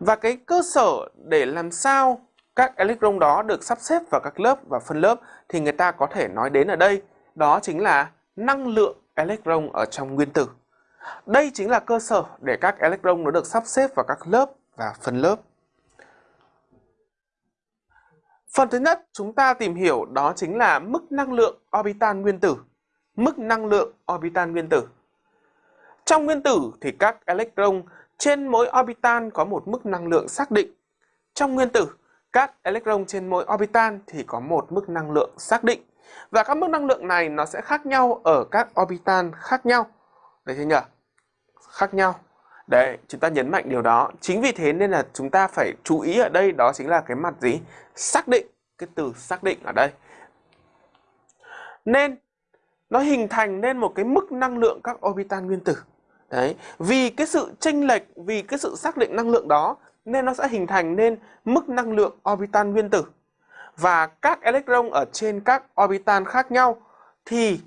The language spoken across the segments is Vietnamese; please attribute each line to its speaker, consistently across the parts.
Speaker 1: Và cái cơ sở để làm sao các electron đó được sắp xếp vào các lớp và phân lớp thì người ta có thể nói đến ở đây, đó chính là năng lượng electron ở trong nguyên tử. Đây chính là cơ sở để các electron nó được sắp xếp vào các lớp và phân lớp. Phần thứ nhất chúng ta tìm hiểu đó chính là mức năng lượng orbital nguyên tử. Mức năng lượng orbital nguyên tử. Trong nguyên tử thì các electron trên mỗi orbital có một mức năng lượng xác định. Trong nguyên tử, các electron trên mỗi orbital thì có một mức năng lượng xác định. Và các mức năng lượng này nó sẽ khác nhau ở các orbital khác nhau. đấy chưa nhỉ? Khác nhau. Đấy, chúng ta nhấn mạnh điều đó. Chính vì thế nên là chúng ta phải chú ý ở đây đó chính là cái mặt gì? Xác định, cái từ xác định ở đây. Nên nó hình thành nên một cái mức năng lượng các orbital nguyên tử. Đấy, vì cái sự chênh lệch, vì cái sự xác định năng lượng đó nên nó sẽ hình thành nên mức năng lượng orbital nguyên tử. Và các electron ở trên các orbital khác nhau thì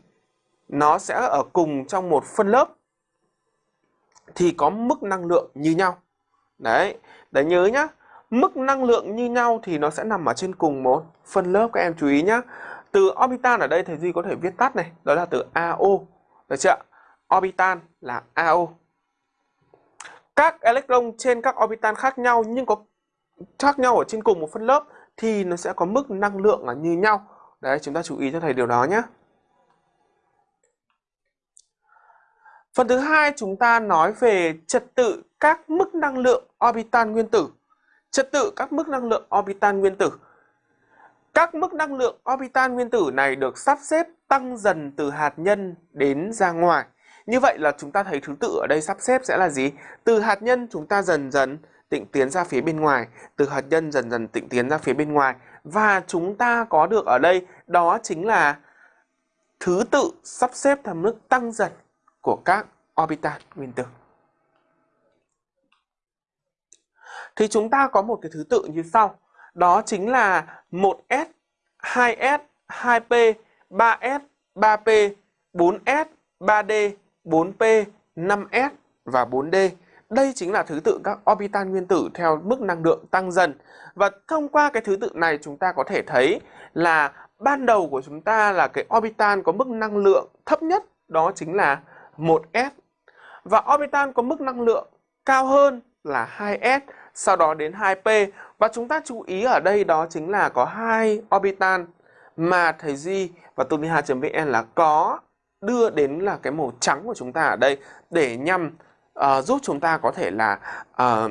Speaker 1: nó sẽ ở cùng trong một phân lớp thì có mức năng lượng như nhau. Đấy, để nhớ nhá. Mức năng lượng như nhau thì nó sẽ nằm ở trên cùng một phân lớp các em chú ý nhá. Từ orbital ở đây thầy Duy có thể viết tắt này, đó là từ AO. Được chưa? Orbital là AO. Các electron trên các orbital khác nhau nhưng có khác nhau ở trên cùng một phân lớp thì nó sẽ có mức năng lượng là như nhau. Đấy, chúng ta chú ý cho thầy điều đó nhé. Phần thứ hai chúng ta nói về trật tự các mức năng lượng orbital nguyên tử. Trật tự các mức năng lượng orbital nguyên tử. Các mức năng lượng orbital nguyên tử này được sắp xếp tăng dần từ hạt nhân đến ra ngoài. Như vậy là chúng ta thấy thứ tự ở đây sắp xếp sẽ là gì? Từ hạt nhân chúng ta dần dần tịnh tiến ra phía bên ngoài, từ hạt nhân dần dần tịnh tiến ra phía bên ngoài. Và chúng ta có được ở đây đó chính là thứ tự sắp xếp theo mức tăng dần của các orbital nguyên tử. Thì chúng ta có một cái thứ tự như sau. Đó chính là 1S, 2S, 2P, 3S, 3P, 4S, 3D, 4P, 5S và 4D. Đây chính là thứ tự các orbital nguyên tử theo mức năng lượng tăng dần. Và thông qua cái thứ tự này chúng ta có thể thấy là ban đầu của chúng ta là cái orbital có mức năng lượng thấp nhất đó chính là 1s. Và orbital có mức năng lượng cao hơn là 2s, sau đó đến 2p. Và chúng ta chú ý ở đây đó chính là có hai orbital mà thầy Duy và tuniha.vn là có đưa đến là cái màu trắng của chúng ta ở đây để nhằm uh, giúp chúng ta có thể là uh,